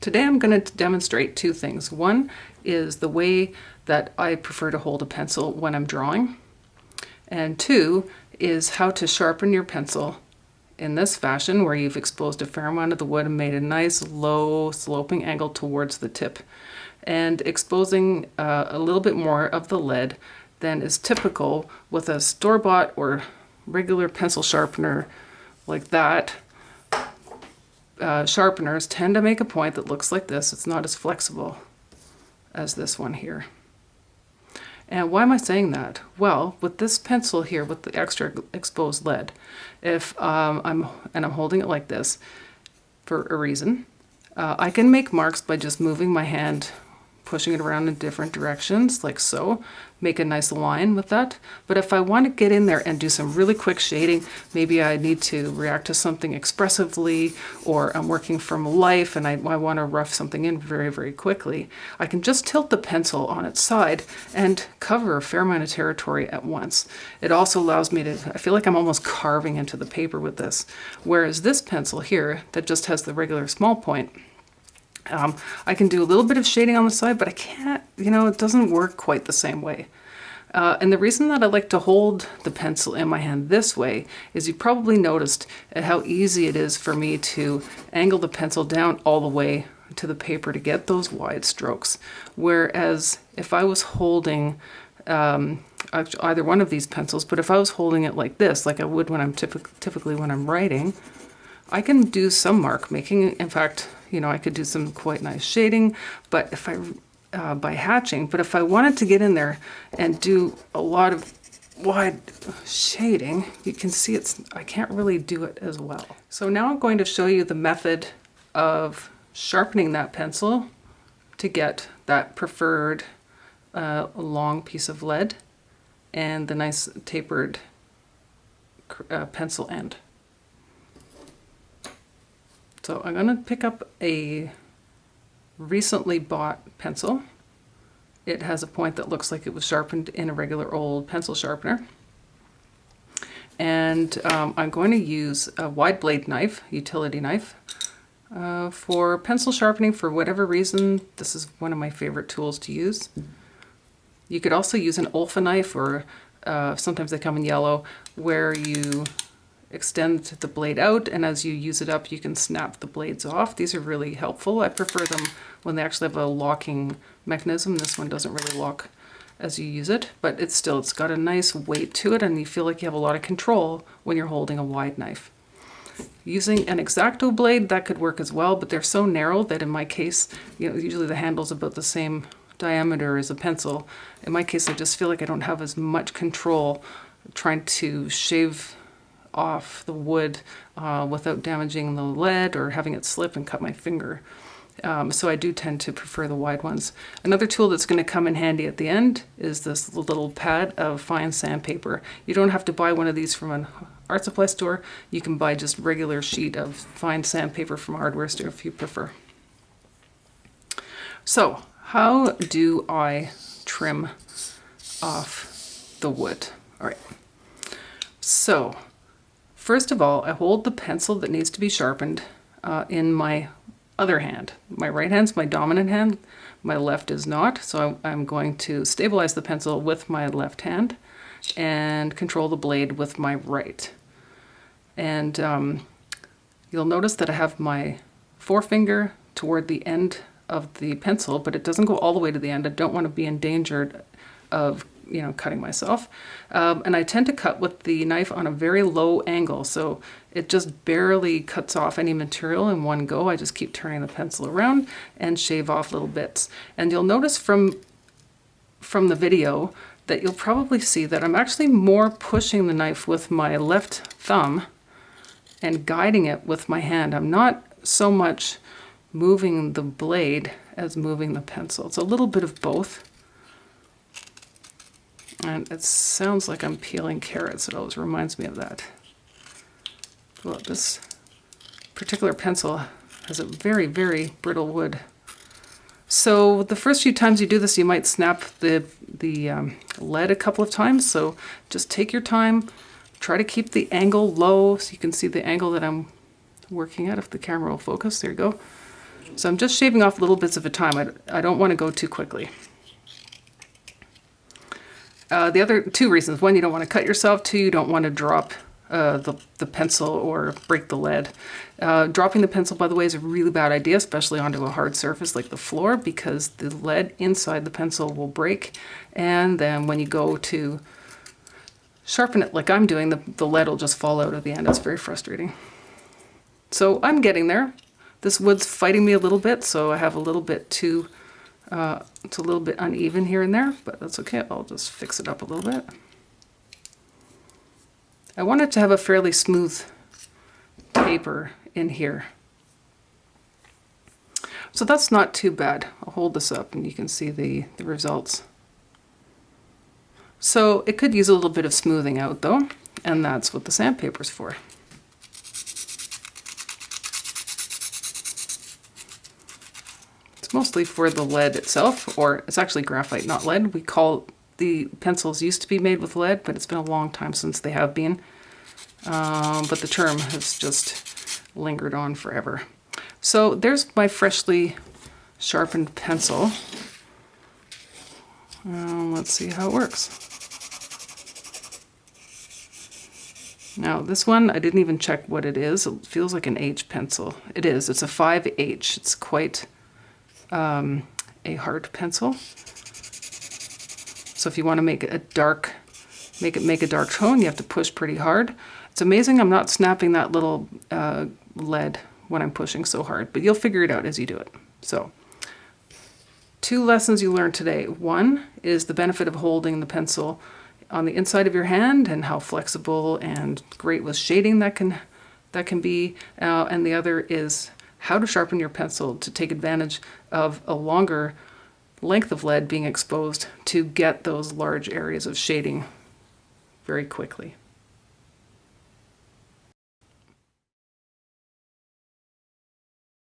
Today I'm going to demonstrate two things. One is the way that I prefer to hold a pencil when I'm drawing. And two is how to sharpen your pencil in this fashion where you've exposed a fair amount of the wood and made a nice low sloping angle towards the tip and exposing uh, a little bit more of the lead than is typical with a store-bought or regular pencil sharpener like that. Uh, sharpeners tend to make a point that looks like this. It's not as flexible as this one here. And why am I saying that? Well, with this pencil here with the extra exposed lead, if um, I'm, and I'm holding it like this for a reason, uh, I can make marks by just moving my hand pushing it around in different directions like so. Make a nice line with that. But if I want to get in there and do some really quick shading maybe I need to react to something expressively or I'm working from life and I, I want to rough something in very very quickly I can just tilt the pencil on its side and cover a fair amount of territory at once. It also allows me to I feel like I'm almost carving into the paper with this. Whereas this pencil here that just has the regular small point um, I can do a little bit of shading on the side, but I can't, you know, it doesn't work quite the same way. Uh, and the reason that I like to hold the pencil in my hand this way is you probably noticed how easy it is for me to angle the pencil down all the way to the paper to get those wide strokes. Whereas if I was holding um, either one of these pencils, but if I was holding it like this, like I would when I'm typic typically when I'm writing, I can do some mark making. In fact, you know, I could do some quite nice shading, but if I, uh, by hatching, but if I wanted to get in there and do a lot of wide shading, you can see it's, I can't really do it as well. So now I'm going to show you the method of sharpening that pencil to get that preferred uh, long piece of lead and the nice tapered uh, pencil end. So I'm going to pick up a recently bought pencil. It has a point that looks like it was sharpened in a regular old pencil sharpener. And um, I'm going to use a wide blade knife, utility knife, uh, for pencil sharpening for whatever reason. This is one of my favorite tools to use. You could also use an Olfa knife or uh, sometimes they come in yellow where you extend the blade out and as you use it up you can snap the blades off. These are really helpful. I prefer them when they actually have a locking mechanism. This one doesn't really lock as you use it, but it's still, it's got a nice weight to it and you feel like you have a lot of control when you're holding a wide knife. Using an X-Acto blade, that could work as well, but they're so narrow that in my case, you know, usually the handle's about the same diameter as a pencil. In my case, I just feel like I don't have as much control trying to shave off the wood uh, without damaging the lead or having it slip and cut my finger. Um, so I do tend to prefer the wide ones. Another tool that's going to come in handy at the end is this little pad of fine sandpaper. You don't have to buy one of these from an art supply store. You can buy just regular sheet of fine sandpaper from a hardware store if you prefer. So how do I trim off the wood? All right. So First of all, I hold the pencil that needs to be sharpened uh, in my other hand. My right hand's my dominant hand, my left is not, so I'm going to stabilize the pencil with my left hand and control the blade with my right. And um, you'll notice that I have my forefinger toward the end of the pencil, but it doesn't go all the way to the end. I don't want to be endangered of you know, cutting myself. Um, and I tend to cut with the knife on a very low angle, so it just barely cuts off any material in one go. I just keep turning the pencil around and shave off little bits. And you'll notice from, from the video that you'll probably see that I'm actually more pushing the knife with my left thumb and guiding it with my hand. I'm not so much moving the blade as moving the pencil. It's a little bit of both. And it sounds like I'm peeling carrots. It always reminds me of that. Well, this particular pencil has a very, very brittle wood. So the first few times you do this, you might snap the, the um, lead a couple of times. So just take your time. Try to keep the angle low so you can see the angle that I'm working at if the camera will focus. There you go. So I'm just shaving off little bits of a time. I, I don't want to go too quickly. Uh, the other two reasons, one, you don't want to cut yourself. Two, you don't want to drop uh, the, the pencil or break the lead. Uh, dropping the pencil, by the way, is a really bad idea, especially onto a hard surface like the floor, because the lead inside the pencil will break. And then when you go to sharpen it like I'm doing, the, the lead will just fall out at the end. It's very frustrating. So I'm getting there. This wood's fighting me a little bit, so I have a little bit too, uh, it's a little bit uneven here and there, but that's okay. I'll just fix it up a little bit. I wanted to have a fairly smooth taper in here. So that's not too bad. I'll hold this up and you can see the, the results. So it could use a little bit of smoothing out though, and that's what the sandpaper's for. Mostly for the lead itself, or it's actually graphite, not lead. We call the pencils used to be made with lead, but it's been a long time since they have been. Um, but the term has just lingered on forever. So there's my freshly sharpened pencil. Um, let's see how it works. Now this one, I didn't even check what it is. It feels like an H pencil. It is, it's a 5H. It's quite um, a hard pencil. So if you want to make a dark, make it make a dark tone, you have to push pretty hard. It's amazing I'm not snapping that little uh, lead when I'm pushing so hard, but you'll figure it out as you do it. So two lessons you learned today. One is the benefit of holding the pencil on the inside of your hand and how flexible and great with shading that can that can be. Uh, and the other is how to sharpen your pencil to take advantage of a longer length of lead being exposed to get those large areas of shading very quickly.